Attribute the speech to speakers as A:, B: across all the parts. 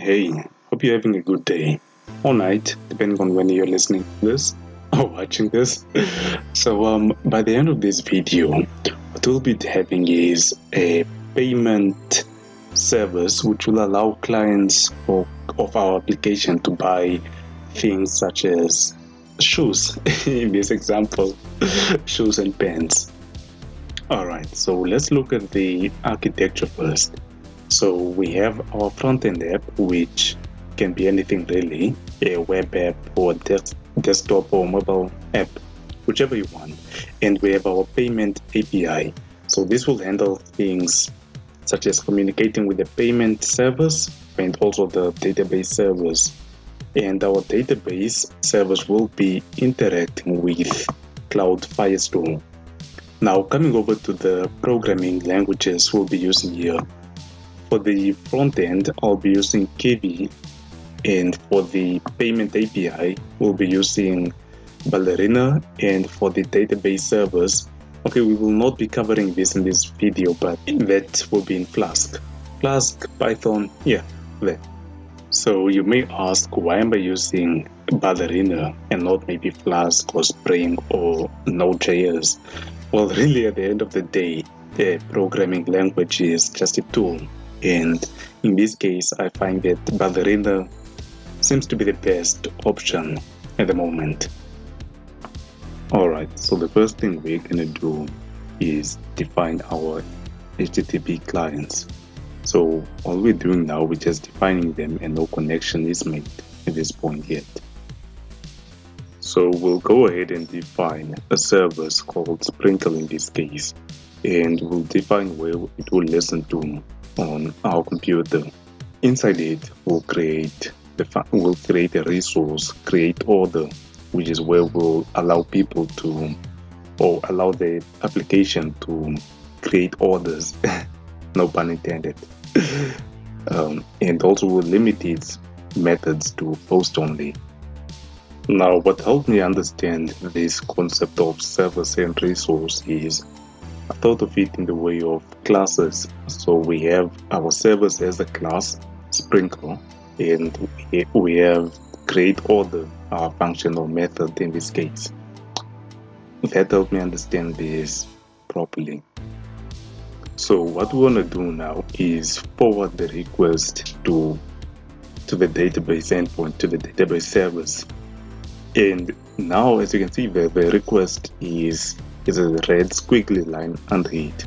A: Hey, hope you're having a good day. Or night, depending on when you're listening to this or watching this. So, um, by the end of this video, what we'll be having is a payment service which will allow clients of, of our application to buy things such as shoes in this example shoes and pens all right so let's look at the architecture first so we have our front-end app which can be anything really a web app or des desktop or mobile app whichever you want and we have our payment api so this will handle things such as communicating with the payment service and also the database servers and our database servers will be interacting with Cloud Firestore. Now coming over to the programming languages we'll be using here. For the front end, I'll be using Kivy and for the payment API, we'll be using Ballerina and for the database servers, okay, we will not be covering this in this video, but that will be in Flask. Flask, Python, yeah, there. So you may ask, why am I using Ballerina and not maybe Flask or Spring or Node.js? Well, really at the end of the day, the programming language is just a tool. And in this case, I find that Ballerina seems to be the best option at the moment. Alright, so the first thing we're gonna do is define our HTTP clients. So all we're doing now, we're just defining them and no connection is made at this point yet. So we'll go ahead and define a service called Sprinkle in this case, and we'll define where it will listen to on our computer. Inside it, we'll create the we'll create a resource, create order, which is where we'll allow people to or allow the application to create orders no pun intended. um, and also will limit its methods to post only. Now, what helped me understand this concept of service and resource is I thought of it in the way of classes. So we have our service as a class, Sprinkle, and we have create order, our uh, function or method in this case. That helped me understand this properly. So what we want to do now is forward the request to to the database endpoint, to the database service. And now, as you can see, the, the request is, is a red squiggly line under it.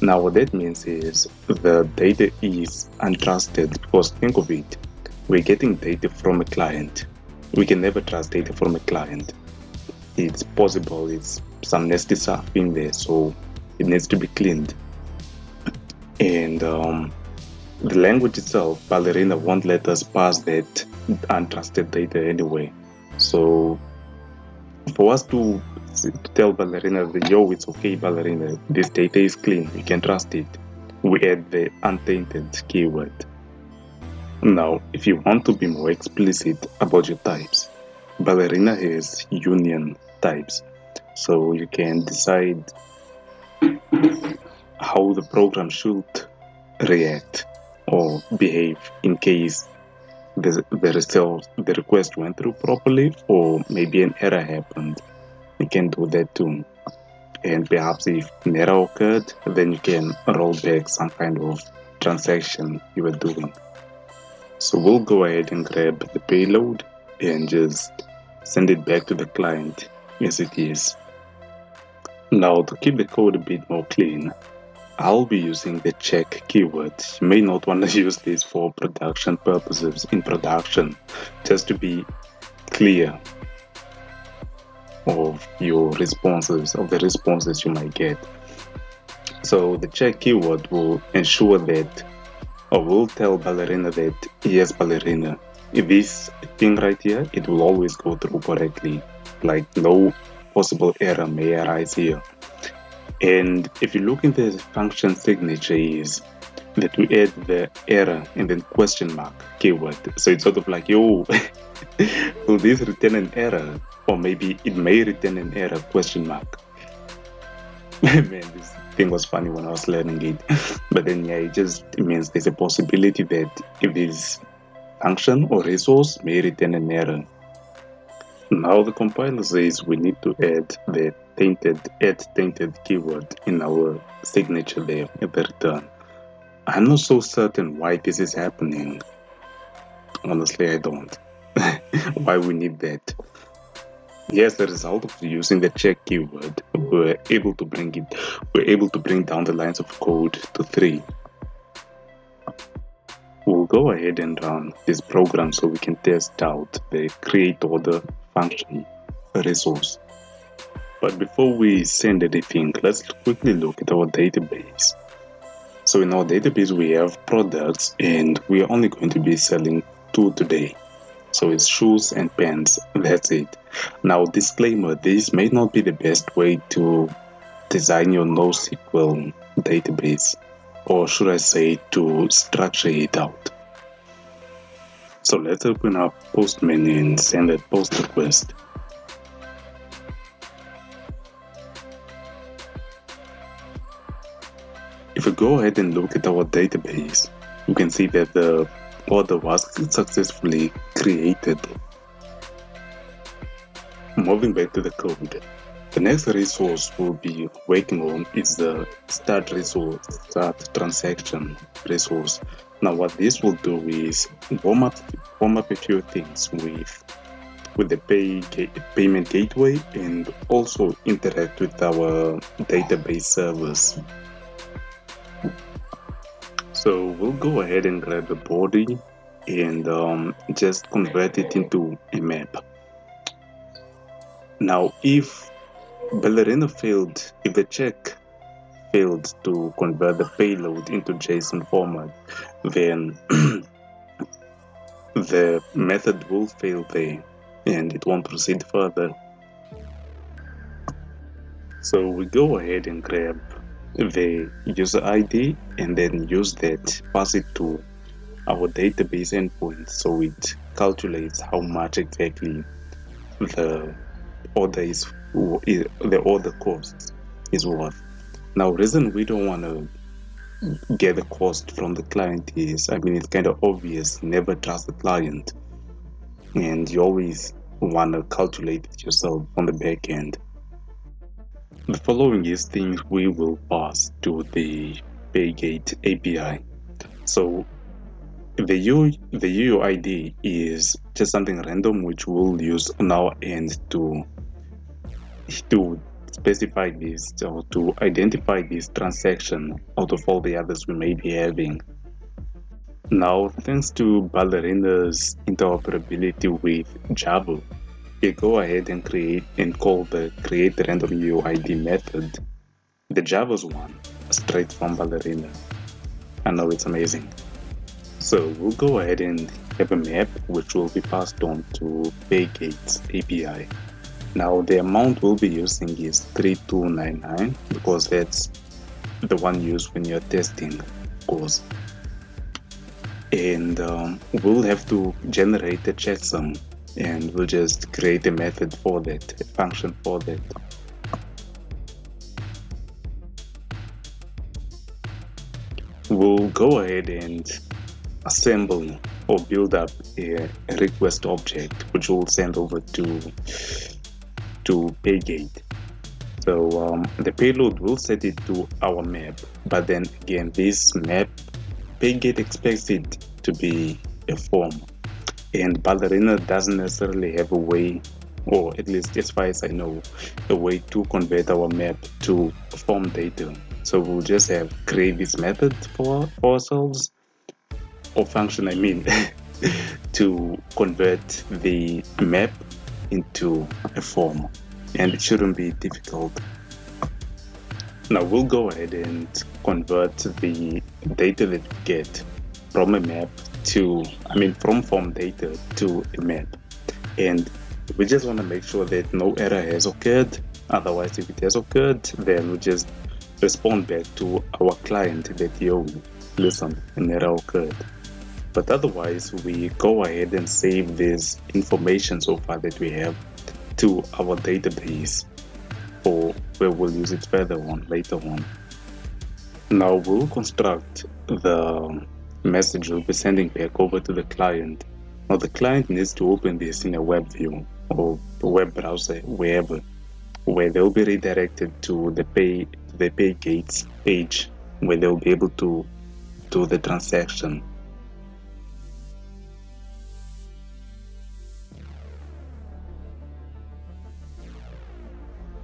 A: Now, what that means is the data is untrusted because think of it, we're getting data from a client. We can never trust data from a client. It's possible it's some nasty stuff in there, so it needs to be cleaned and um, the language itself, Ballerina won't let us pass that untrusted data anyway. So for us to, to tell Ballerina that, yo, it's okay, Ballerina, this data is clean, you can trust it, we add the untainted keyword. Now, if you want to be more explicit about your types, Ballerina has union types. So you can decide how the program should react or behave in case the, the, result, the request went through properly or maybe an error happened. You can do that too. And perhaps if an error occurred, then you can roll back some kind of transaction you were doing. So we'll go ahead and grab the payload and just send it back to the client as it is. Now to keep the code a bit more clean, I'll be using the check keyword. You may not want to use this for production purposes in production, just to be clear of your responses, of the responses you might get. So the check keyword will ensure that, or will tell Ballerina that, yes, Ballerina, this thing right here, it will always go through correctly. Like no possible error may arise here. And if you look in the function signature is that we add the error and then question mark keyword. So it's sort of like, yo, will this return an error? Or maybe it may return an error question mark. Man, this thing was funny when I was learning it. but then yeah, it just means there's a possibility that if this function or resource may return an error. Now the compiler says we need to add the tainted add tainted keyword in our signature there at the return. I'm not so certain why this is happening. Honestly, I don't. why we need that. Yes, the result of using the check keyword, we're able to bring it, we're able to bring down the lines of code to three. We'll go ahead and run this program so we can test out the create order function resource. But before we send anything, let's quickly look at our database. So in our database, we have products and we're only going to be selling two today. So it's shoes and pants, that's it. Now disclaimer, this may not be the best way to design your NoSQL database or should I say to structure it out. So let's open up Postman and send a post request. If we go ahead and look at our database, you can see that the order was successfully created. Moving back to the code, the next resource we'll be working on is the start resource, start transaction resource. Now what this will do is warm up, warm up a few things with with the pay, payment gateway and also interact with our database servers. So we'll go ahead and grab the body and um, just convert it into a map. Now if Ballerina failed, if the check failed to convert the payload into JSON format, then the method will fail there and it won't proceed further. So we go ahead and grab the user ID and then use that, pass it to our database endpoint so it calculates how much exactly the order is the order cost is worth. Now, reason we don't want to get the cost from the client is, I mean, it's kind of obvious. Never trust the client, and you always want to calculate it yourself on the back end. The following is things we will pass to the Paygate API. So the U the UUID is just something random which we'll use on our end to to specify this or to identify this transaction out of all the others we may be having. Now, thanks to Ballerina's interoperability with Java, go ahead and create and call the create random UID method, the Java's one, straight from Ballerina. I know it's amazing. So we'll go ahead and have a map which will be passed on to Paygate's API. Now the amount we'll be using is 3299 because that's the one used when you're testing course. And um, we'll have to generate a checksum and we'll just create a method for that, a function for that. We'll go ahead and assemble or build up a, request object which we'll send over to to Paygate. So um, the payload will set it to our map, but then again, this map, Paygate expects it to be a form, and Ballerina doesn't necessarily have a way, or at least as far as I know, a way to convert our map to form data. So we'll just have create this method for, ourselves, or function, I mean, to convert the map into a form and it shouldn't be difficult. Now we'll go ahead and convert the data that we get from a map to, I mean from form data to a map. And we just want to make sure that no error has occurred. Otherwise, if it has occurred, then we just respond back to our client that, yo, listen, an error occurred. But otherwise, we go ahead and save this information so far that we have to our database or where we'll use it further on later on. Now we'll construct the message we'll be sending back over to the client Now the client needs to open this in a web view or web browser, wherever, where they'll be redirected to the pay the Paygate's page where they'll be able to do the transaction.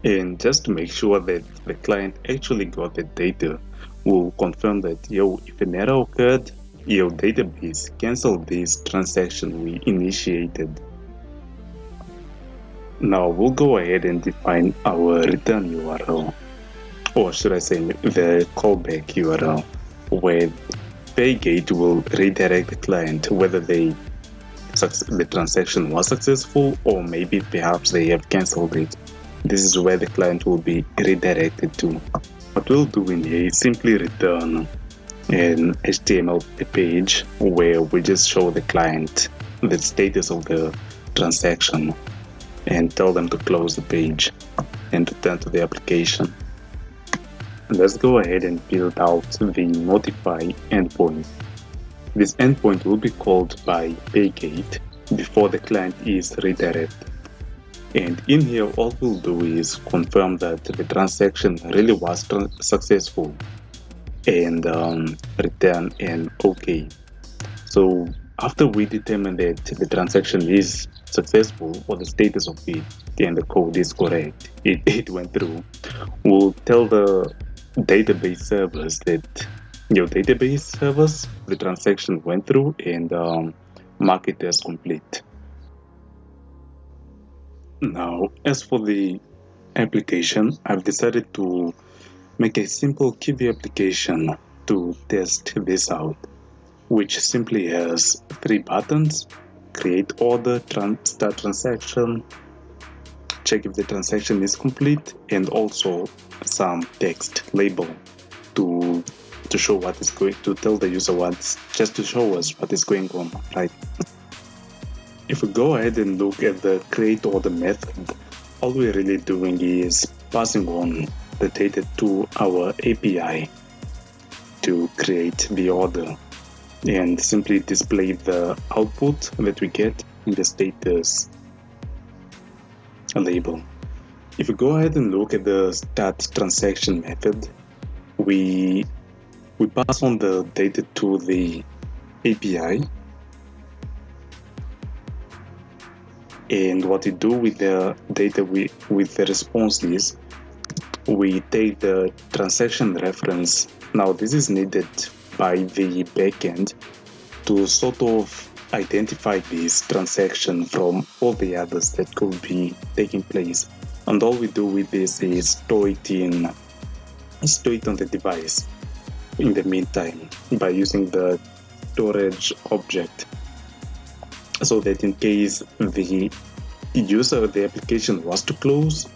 A: And just to make sure that the client actually got the data, we'll confirm that yo, if an error occurred, your database cancel this transaction we initiated. Now we'll go ahead and define our return URL, or should I say the callback URL, where Paygate will redirect the client whether they the transaction was successful or maybe perhaps they have cancelled it. This is where the client will be redirected to. What we'll do in here is simply return an HTML page where we just show the client the status of the transaction and tell them to close the page and return to the application. Let's go ahead and build out the notify endpoint. This endpoint will be called by Paygate before the client is redirected. And in here, all we'll do is confirm that the transaction really was successful and um, return an OK. So after we determine that the transaction is successful or the status of it and the code is correct, it, it went through, we'll tell the database servers that your database servers, the transaction went through and um, mark it as complete. Now, as for the application, I've decided to make a simple Kivy application to test this out, which simply has three buttons, create order, start transaction, check if the transaction is complete, and also some text label to to show what is going to tell the user what's just to show us what is going on, right? If we go ahead and look at the create order method, all we're really doing is passing on data to our API to create the order and simply display the output that we get in the status label. If we go ahead and look at the start transaction method, we we pass on the data to the API and what we do with the data we, with the response is we take the transaction reference. Now this is needed by the backend to sort of identify this transaction from all the others that could be taking place. And all we do with this is store it in store it on the device in the meantime by using the storage object so that in case the user the application was to close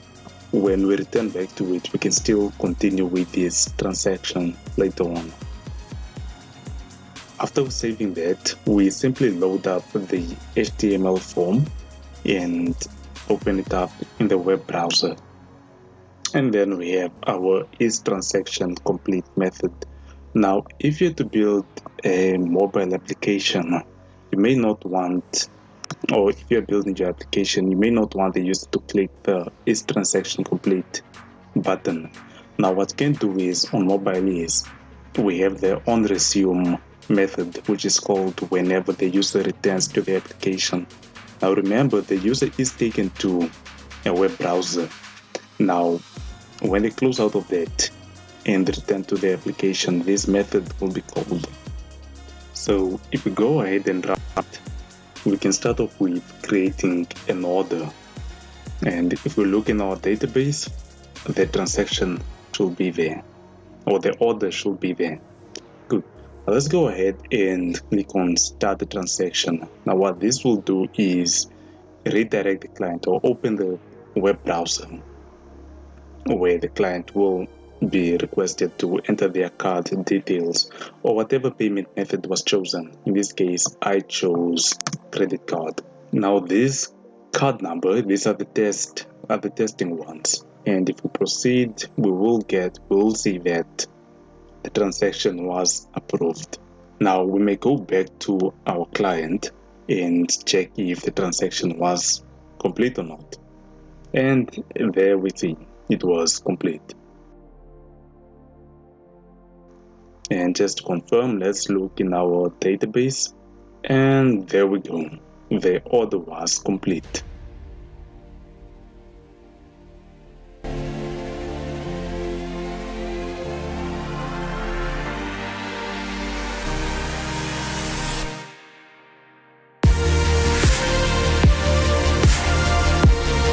A: when we return back to it, we can still continue with this transaction later on. After saving that, we simply load up the HTML form and open it up in the web browser. And then we have our is transaction complete method. Now, if you're to build a mobile application, you may not want or if you're building your application, you may not want the user to click the is transaction complete button. Now what you can do is on mobile is we have the on resume method which is called whenever the user returns to the application. Now remember the user is taken to a web browser. Now when they close out of that and return to the application this method will be called. So if we go ahead and run we can start off with creating an order. And if we look in our database the transaction should be there or the order should be there. Good. Now let's go ahead and click on start the transaction. Now what this will do is redirect the client or open the web browser where the client will be requested to enter their card details or whatever payment method was chosen. In this case, I chose credit card. Now this card number, these are the test, are the testing ones. And if we proceed, we will get, we will see that the transaction was approved. Now we may go back to our client and check if the transaction was complete or not. And there we see it was complete. And just to confirm, let's look in our database and there we go. The order was complete.